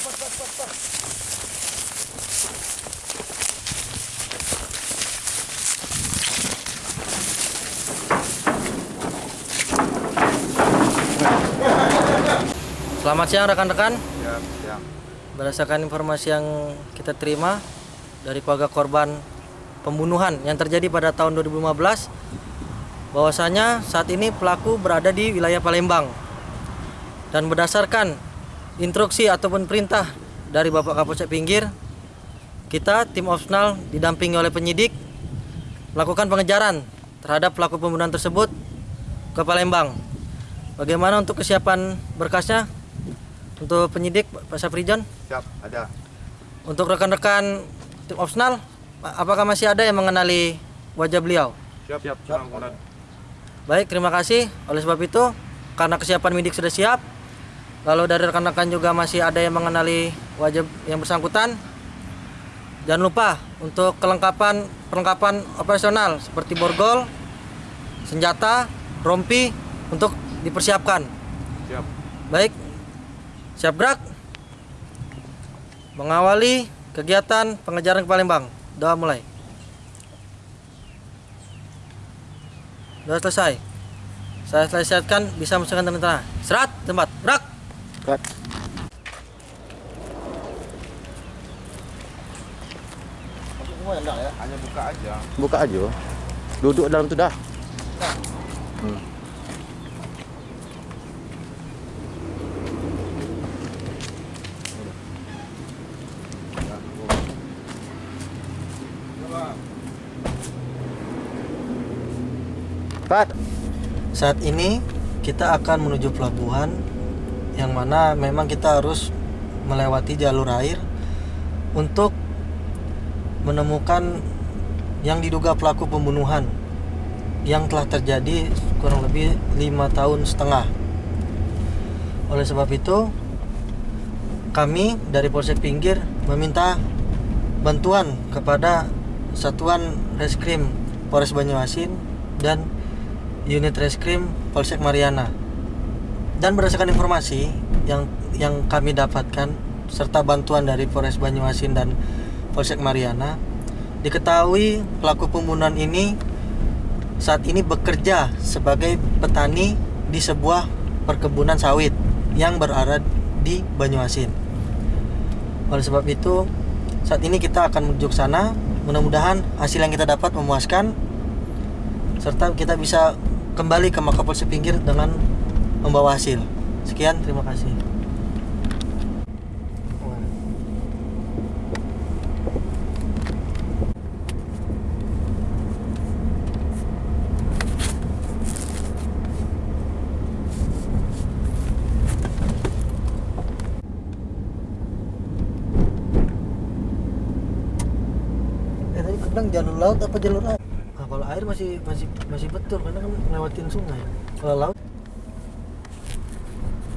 Selamat siang rekan-rekan. Siap. Berdasarkan informasi yang kita terima dari keluarga korban pembunuhan yang terjadi pada tahun 2015 bahwasanya saat ini pelaku berada di wilayah Palembang. Dan berdasarkan instruksi ataupun perintah dari Bapak Kapolsek Pinggir, kita tim opsional didampingi oleh penyidik melakukan pengejaran terhadap pelaku pembunuhan tersebut ke Palembang. Bagaimana untuk kesiapan berkasnya? Untuk penyidik Pak Safrijon, Siap, ada. untuk rekan-rekan tim opsional, apakah masih ada yang mengenali wajah beliau? Siap, siap. siap. Baik, terima kasih. Oleh sebab itu, karena kesiapan midik sudah siap, lalu dari rekan-rekan juga masih ada yang mengenali wajah yang bersangkutan. Jangan lupa untuk kelengkapan perlengkapan operasional seperti borgol, senjata, rompi untuk dipersiapkan. Siap. Baik, siap gerak. Mengawali kegiatan pengejaran ke Palembang. Doa mulai. Sudah selesai. Saya selesaikan bisa masukkan tentara. Serat, tempat, gerak. Cut. Hanya buka aja. Buka aja. Duduk dalam tu dah. Cut. Saat ini kita akan menuju pelabuhan yang mana memang kita harus melewati jalur air untuk menemukan yang diduga pelaku pembunuhan yang telah terjadi kurang lebih lima tahun setengah. Oleh sebab itu, kami dari Polsek Pinggir meminta bantuan kepada Satuan Reskrim Polres Banyuasin dan unit reskrim Polsek Mariana. Dan berdasarkan informasi yang yang kami dapatkan serta bantuan dari Polres Banyuasin dan Polsek Mariana, diketahui pelaku pembunuhan ini saat ini bekerja sebagai petani di sebuah perkebunan sawit yang berada di Banyuasin. Oleh sebab itu, saat ini kita akan menuju ke sana. Mudah-mudahan hasil yang kita dapat memuaskan serta kita bisa kembali ke Makapolsek Pinggir dengan membawa hasil. Sekian, terima kasih. Eh jalur laut apa jalur air? Nah, kalau air masih masih masih betul karena kan ngelewatin sungai. Kalau laut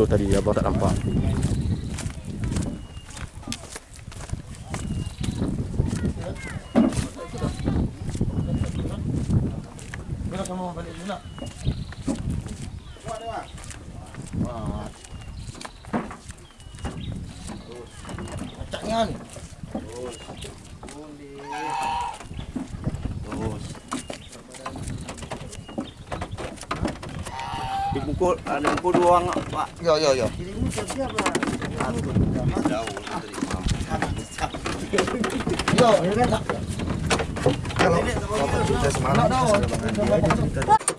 Aduh tadi abang tak nampak. Bila kamu mau balik dulu. Kacaknya nih. Dipukul, ada pukul dua orang, Pak. Yo, yo, yo. Jadi ini siap-siap lah. Jauh dari imam. Yo, ini kan Kalau kita saya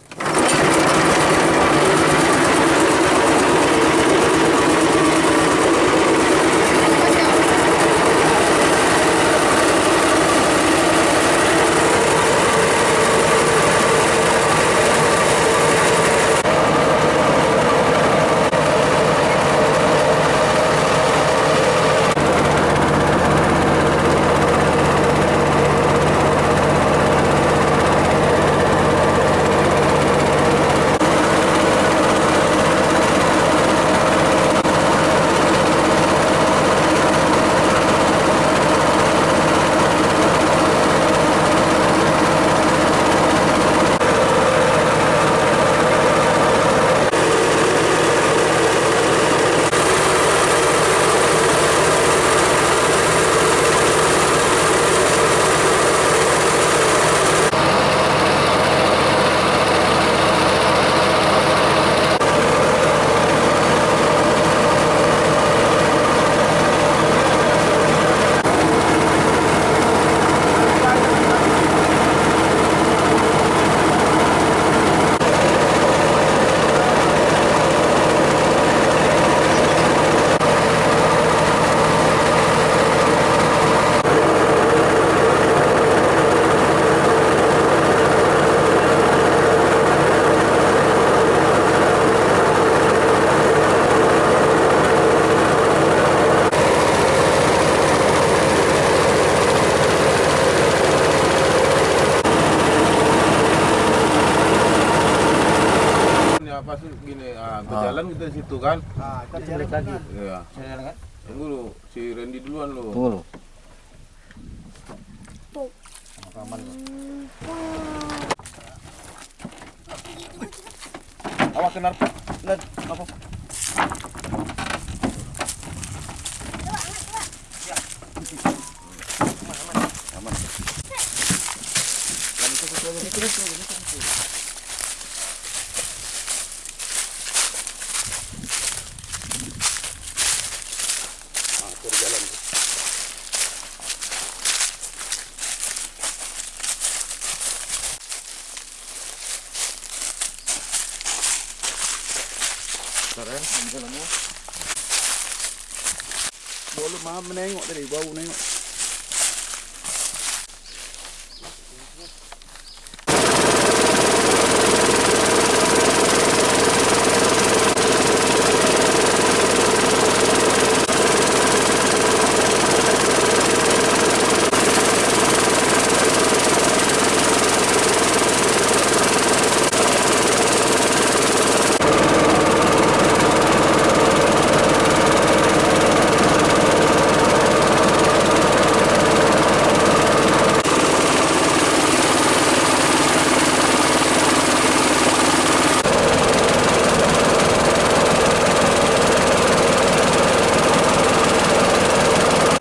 dari situ kan? Ah, kita Balik lagi. Iya. jalan kan? Tunggu lu, si Randy duluan lu. Tunggu lu. Awas kena net apa? Boleh mah menengok tadi, bau menengok.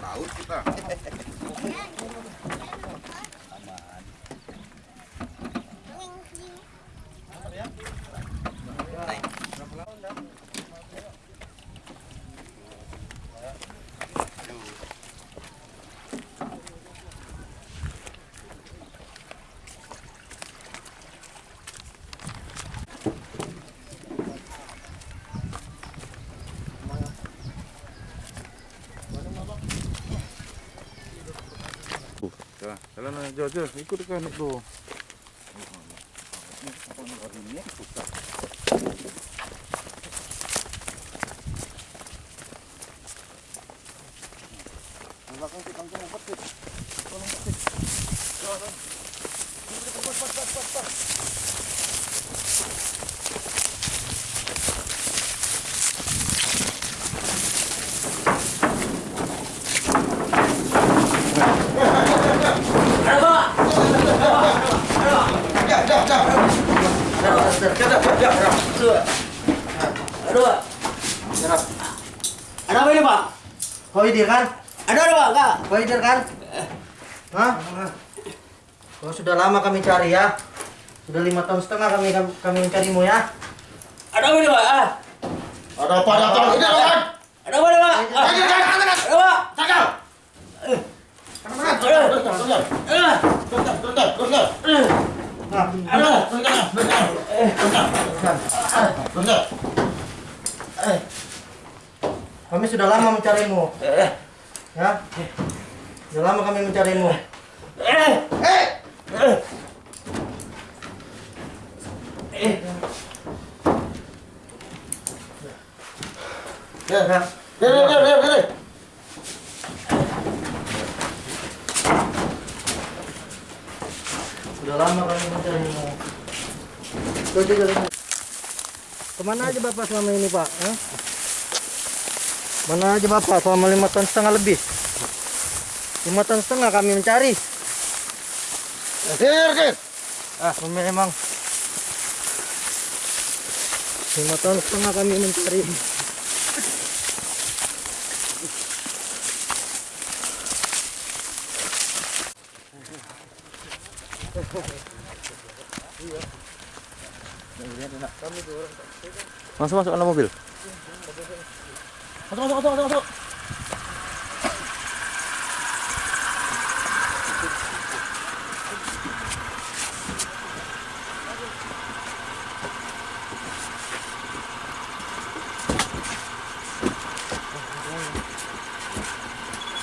Tahu kita. Jalan aja aja, ikut kan itu. Aduh, Pak. Ada apa ini, Pak? Kau ini kan? Ada ada, Pak? Enggak. Kau ini kan? Hah? Oh, sudah lama kami cari ya. Sudah lima tahun setengah kami kami mencarimu ya. Ada apa ini, Pak? Ah. Ada apa? Ada apa? Ini kan? Ada apa ini, Pak? Ah. Ada apa? Cakal. Ah. Nah, Ada. Kami sudah lama mencarimu. Ya. Sudah lama kami mencarimu. Ya, ya. Sudah lama kami mencarimu. Tuh, tuh, tuh, tuh. Ke mana aja bapak selama ini pak? Hah? Mana aja bapak selama lima tahun setengah lebih? Lima tahun setengah kami mencari. Sir, sir. Ah, memang lima tahun setengah kami mencari. Masuk masuk dalam mobil. Masuk, masuk, masuk, masuk, masuk.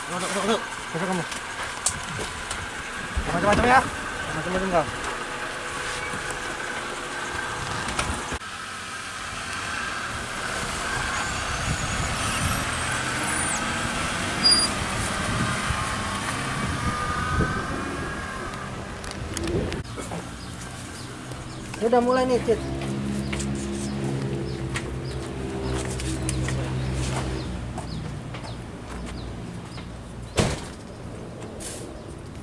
Masuk, masuk, masuk. Masuk kamu. Macam-macam ya. Macam-macam kau. Sudah mulai nih, Cit.